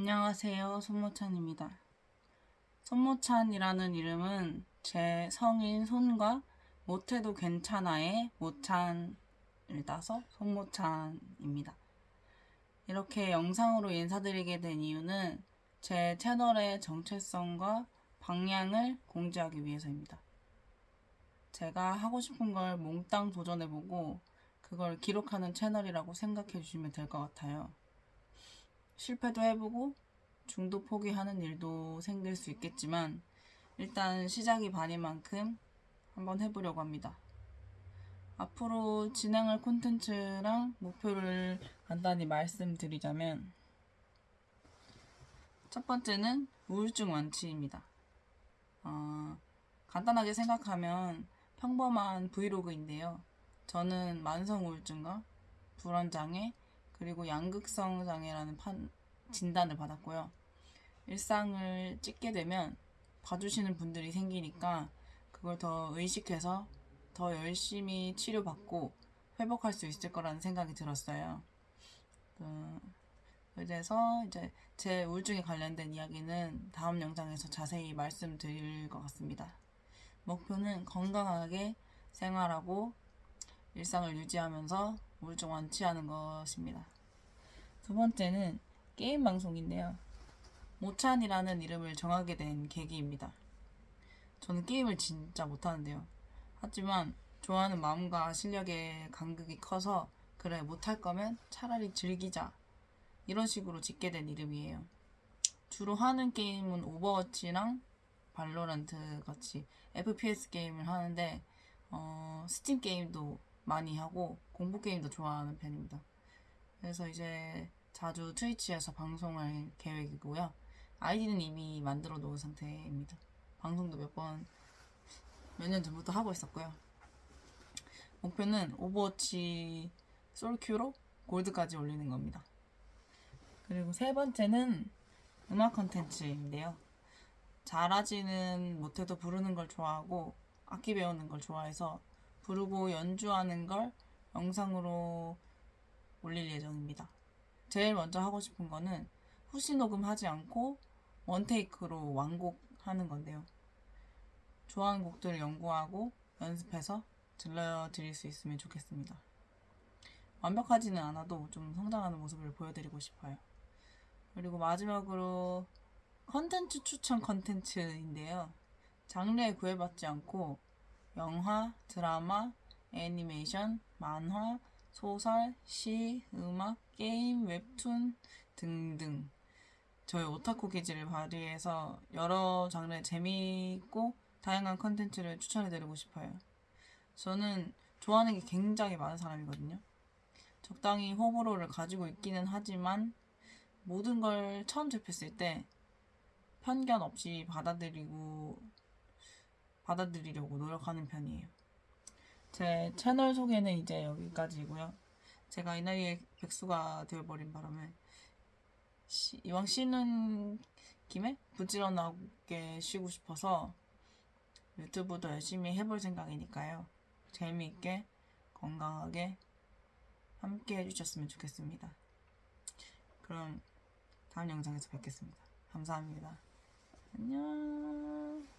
안녕하세요. 손모찬입니다. 손모찬이라는 이름은 제 성인 손과 못해도 괜찮아의 모찬을 따서 손모찬입니다. 이렇게 영상으로 인사드리게 된 이유는 제 채널의 정체성과 방향을 공지하기 위해서입니다. 제가 하고 싶은 걸 몽땅 도전해보고 그걸 기록하는 채널이라고 생각해 주시면 될 것 같아요. 실패도 해보고 중도 포기하는 일도 생길 수 있겠지만 일단 시작이 반인 만큼 한번 해보려고 합니다. 앞으로 진행할 콘텐츠랑 목표를 간단히 말씀드리자면 첫 번째는 우울증 완치입니다. 어, 간단하게 생각하면 평범한 브이로그인데요. 저는 만성 우울증과 불안장애 그리고 양극성 장애라는 판, 진단을 받았고요. 일상을 찍게 되면 봐주시는 분들이 생기니까 그걸 더 의식해서 더 열심히 치료받고 회복할 수 있을 거라는 생각이 들었어요. 그, 그래서 이제 제 우울증에 관련된 이야기는 다음 영상에서 자세히 말씀드릴 것 같습니다. 목표는 건강하게 생활하고 일상을 유지하면서 우울증 완치하는 것입니다. 두 번째는 게임 방송인데요. 모찬이라는 이름을 정하게 된 계기입니다. 저는 게임을 진짜 못하는데요. 하지만 좋아하는 마음과 실력의 간극이 커서 그래 못할 거면 차라리 즐기자 이런 식으로 짓게 된 이름이에요. 주로 하는 게임은 오버워치랑 발로란트 같이 FPS 게임을 하는데 어, 스팀 게임도 많이 하고 공포 게임도 좋아하는 편입니다. 그래서 이제 자주 트위치에서 방송할 계획이고요. 아이디는 이미 만들어 놓은 상태입니다. 방송도 몇 번, 몇 년 전부터 하고 있었고요. 목표는 오버워치 솔큐로 골드까지 올리는 겁니다. 그리고 세 번째는 음악 컨텐츠인데요. 잘하지는 못해도 부르는 걸 좋아하고 악기 배우는 걸 좋아해서 부르고 연주하는 걸 영상으로 올릴 예정입니다. 제일 먼저 하고 싶은 거는 후시 녹음하지 않고 원테이크로 완곡하는 건데요. 좋아하는 곡들을 연구하고 연습해서 들려드릴 수 있으면 좋겠습니다. 완벽하지는 않아도 좀 성장하는 모습을 보여드리고 싶어요. 그리고 마지막으로 컨텐츠 추천 컨텐츠인데요. 장르에 구애받지 않고 영화, 드라마, 애니메이션, 만화, 소설, 시, 음악, 게임, 웹툰 등등 저의 오타쿠 기질을 발휘해서 여러 장르의 재미있고 다양한 컨텐츠를 추천해드리고 싶어요. 저는 좋아하는 게 굉장히 많은 사람이거든요. 적당히 호불호를 가지고 있기는 하지만 모든 걸 처음 접했을 때 편견 없이 받아들이고 받아들이려고 노력하는 편이에요. 제 채널 소개는 이제 여기까지고요. 제가 이 나이에 백수가 되어버린 바람에 시, 이왕 쉬는 김에 부지런하게 쉬고 싶어서 유튜브도 열심히 해볼 생각이니까요. 재미있게 건강하게 함께 해주셨으면 좋겠습니다. 그럼 다음 영상에서 뵙겠습니다. 감사합니다. 안녕.